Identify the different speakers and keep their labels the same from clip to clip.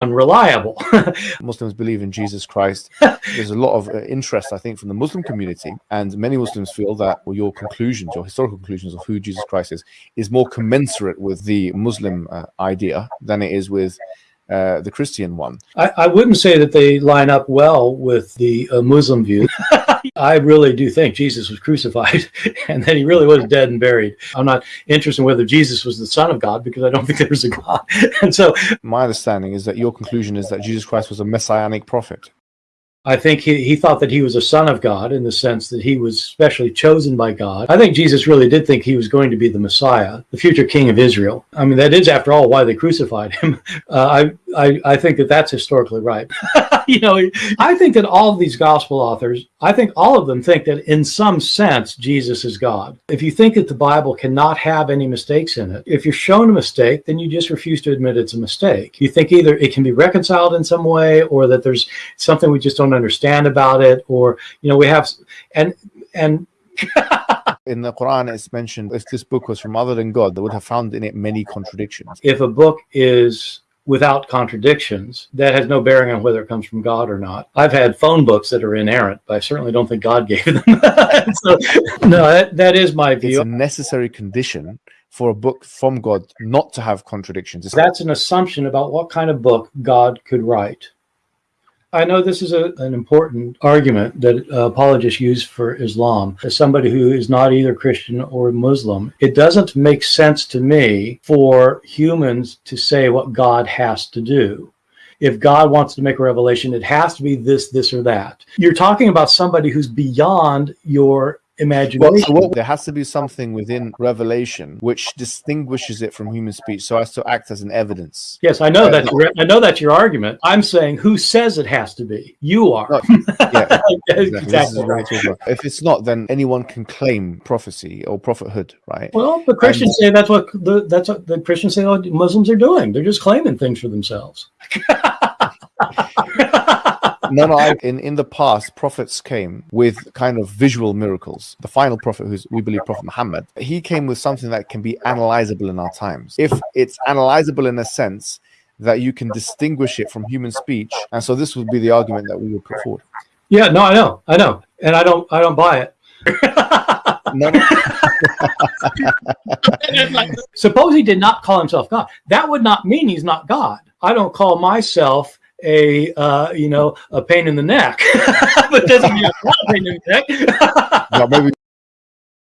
Speaker 1: unreliable.
Speaker 2: Muslims believe in Jesus Christ. There's a lot of uh, interest, I think, from the Muslim community, and many Muslims feel that well, your conclusions, your historical conclusions of who Jesus Christ is, is more commensurate with the Muslim uh, idea than it is with uh, the Christian one.
Speaker 1: I, I, wouldn't say that they line up well with the uh, Muslim view. I really do think Jesus was crucified and that he really was dead and buried. I'm not interested in whether Jesus was the son of God because I don't think there's a God. And so
Speaker 2: my understanding is that your conclusion is that Jesus Christ was a messianic prophet.
Speaker 1: I think he, he thought that he was a son of God in the sense that he was specially chosen by God. I think Jesus really did think he was going to be the Messiah, the future king of Israel. I mean, that is, after all, why they crucified him. Uh, I, I, I think that that's historically right. you know, I think that all of these gospel authors, I think all of them think that in some sense, Jesus is God. If you think that the Bible cannot have any mistakes in it, if you're shown a mistake, then you just refuse to admit it's a mistake. You think either it can be reconciled in some way or that there's something we just don't understand about it or, you know, we have, and, and,
Speaker 2: in the Quran, it's mentioned if this book was from other than God, they would have found in it many contradictions.
Speaker 1: If a book is without contradictions, that has no bearing on whether it comes from God or not. I've had phone books that are inerrant, but I certainly don't think God gave them. so, no, that, that is my view.
Speaker 2: It's a necessary condition for a book from God not to have contradictions.
Speaker 1: That's an assumption about what kind of book God could write. I know this is a, an important argument that uh, apologists use for Islam. As somebody who is not either Christian or Muslim, it doesn't make sense to me for humans to say what God has to do. If God wants to make a revelation, it has to be this, this, or that. You're talking about somebody who's beyond your imagination.
Speaker 2: Well, there has to be something within revelation which distinguishes it from human speech, so as to act as an evidence.
Speaker 1: Yes, I know uh, that. I know that's your argument. I'm saying, who says it has to be? You are. No,
Speaker 2: yeah, exactly. exactly. If it's not, then anyone can claim prophecy or prophethood, right?
Speaker 1: Well, the Christians and, say that's what the that's what the Christians say. What Muslims are doing. They're just claiming things for themselves.
Speaker 2: no, no. I, in in the past, prophets came with kind of visual miracles. The final prophet, who's we believe Prophet Muhammad, he came with something that can be analyzable in our times. If it's analyzable in a sense that you can distinguish it from human speech, and so this would be the argument that we would put forward.
Speaker 1: Yeah, no, I know, I know, and I don't, I don't buy it. Suppose he did not call himself God. That would not mean he's not God. I don't call myself a uh, you know a pain in the neck, but doesn't mean a pain in the neck. no, maybe.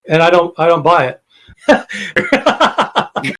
Speaker 1: And I don't I don't buy it.